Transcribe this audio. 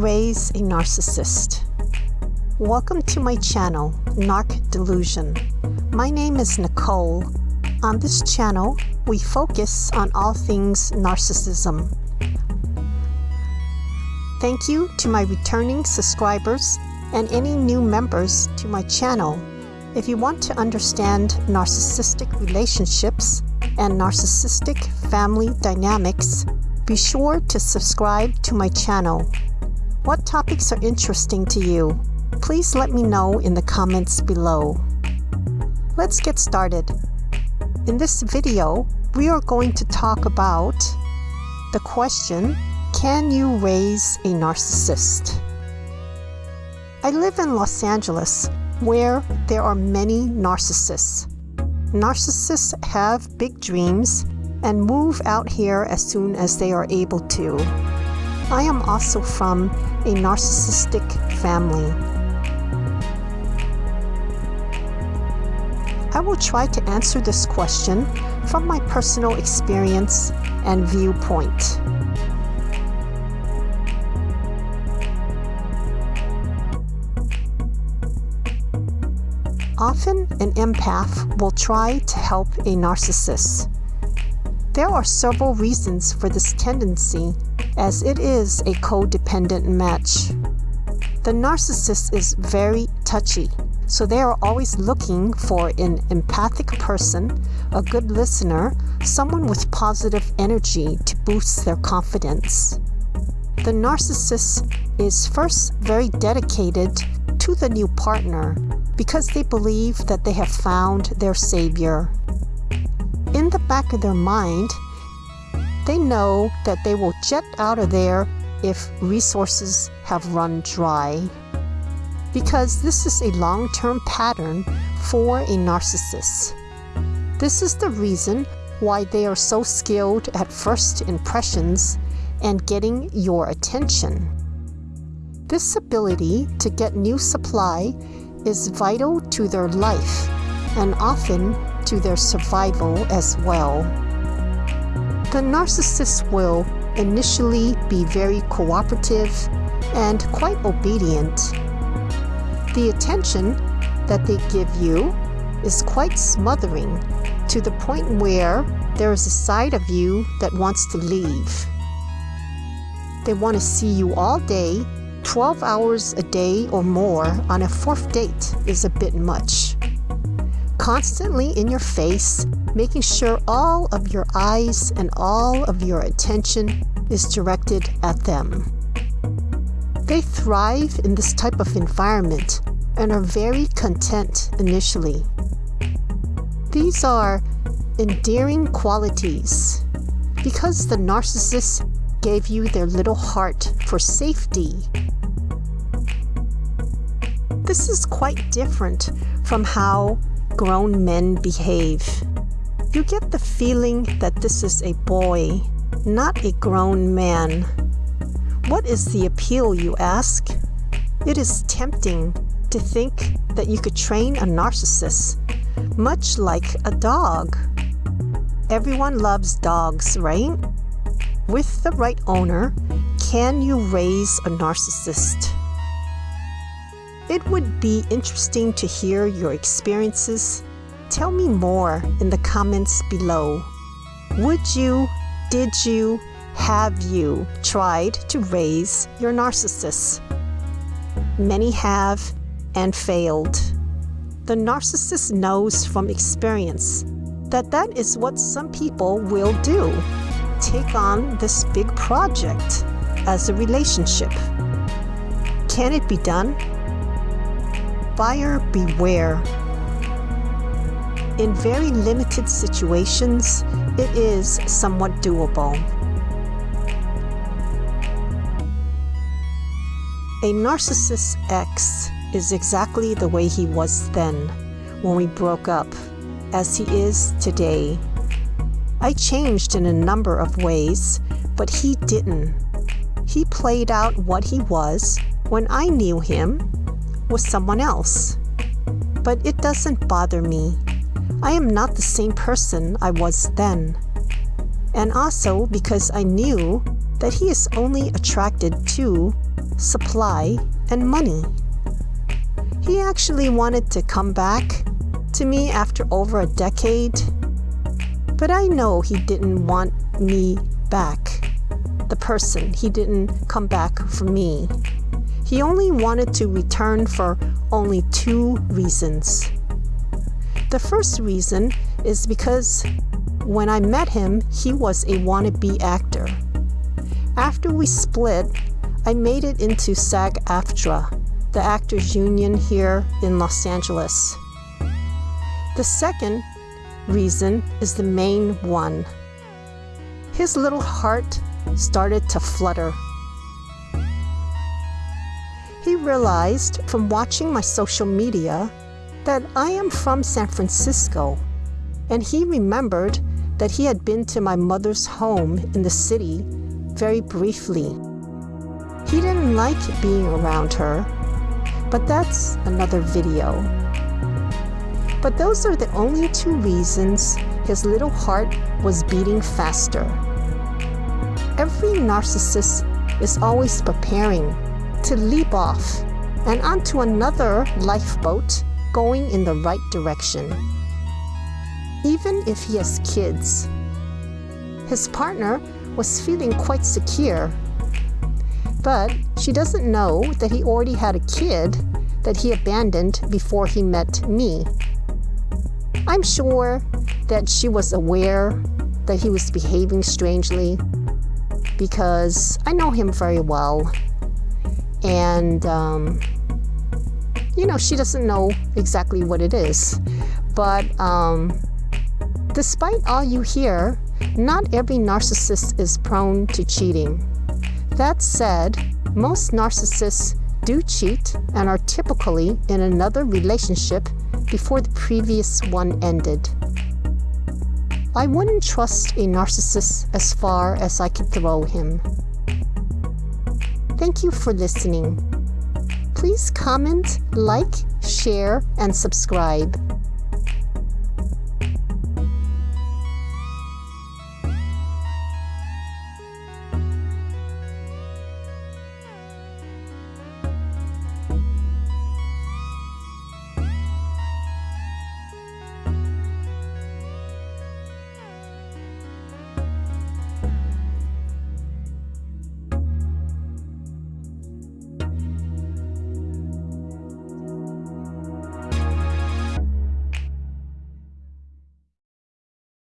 raise a narcissist? Welcome to my channel, Narc Delusion. My name is Nicole. On this channel, we focus on all things narcissism. Thank you to my returning subscribers and any new members to my channel. If you want to understand narcissistic relationships and narcissistic family dynamics, be sure to subscribe to my channel. What topics are interesting to you? Please let me know in the comments below. Let's get started. In this video, we are going to talk about the question, can you raise a narcissist? I live in Los Angeles, where there are many narcissists. Narcissists have big dreams and move out here as soon as they are able to. I am also from a narcissistic family. I will try to answer this question from my personal experience and viewpoint. Often, an empath will try to help a narcissist. There are several reasons for this tendency, as it is a codependent match. The narcissist is very touchy, so they are always looking for an empathic person, a good listener, someone with positive energy to boost their confidence. The narcissist is first very dedicated to the new partner because they believe that they have found their savior in the back of their mind, they know that they will jet out of there if resources have run dry. Because this is a long-term pattern for a narcissist. This is the reason why they are so skilled at first impressions and getting your attention. This ability to get new supply is vital to their life and often to their survival as well. The narcissist will initially be very cooperative and quite obedient. The attention that they give you is quite smothering to the point where there is a side of you that wants to leave. They want to see you all day, 12 hours a day or more on a fourth date is a bit much constantly in your face, making sure all of your eyes and all of your attention is directed at them. They thrive in this type of environment and are very content initially. These are endearing qualities because the narcissist gave you their little heart for safety. This is quite different from how grown men behave. You get the feeling that this is a boy, not a grown man. What is the appeal, you ask? It is tempting to think that you could train a narcissist, much like a dog. Everyone loves dogs, right? With the right owner, can you raise a narcissist? It would be interesting to hear your experiences. Tell me more in the comments below. Would you, did you, have you tried to raise your narcissist? Many have and failed. The narcissist knows from experience that that is what some people will do. Take on this big project as a relationship. Can it be done? buyer beware. In very limited situations, it is somewhat doable. A narcissist ex is exactly the way he was then, when we broke up, as he is today. I changed in a number of ways, but he didn't. He played out what he was when I knew him with someone else. But it doesn't bother me. I am not the same person I was then. And also because I knew that he is only attracted to supply, and money. He actually wanted to come back to me after over a decade, but I know he didn't want me back. The person, he didn't come back for me. He only wanted to return for only two reasons. The first reason is because when I met him, he was a wannabe actor. After we split, I made it into SAG AFTRA, the actors union here in Los Angeles. The second reason is the main one. His little heart started to flutter. He realized from watching my social media that I am from San Francisco, and he remembered that he had been to my mother's home in the city very briefly. He didn't like being around her, but that's another video. But those are the only two reasons his little heart was beating faster. Every narcissist is always preparing to leap off and onto another lifeboat going in the right direction. Even if he has kids. His partner was feeling quite secure, but she doesn't know that he already had a kid that he abandoned before he met me. I'm sure that she was aware that he was behaving strangely because I know him very well and um, you know she doesn't know exactly what it is but um, despite all you hear not every narcissist is prone to cheating that said most narcissists do cheat and are typically in another relationship before the previous one ended I wouldn't trust a narcissist as far as I could throw him. Thank you for listening. Please comment, like, share, and subscribe.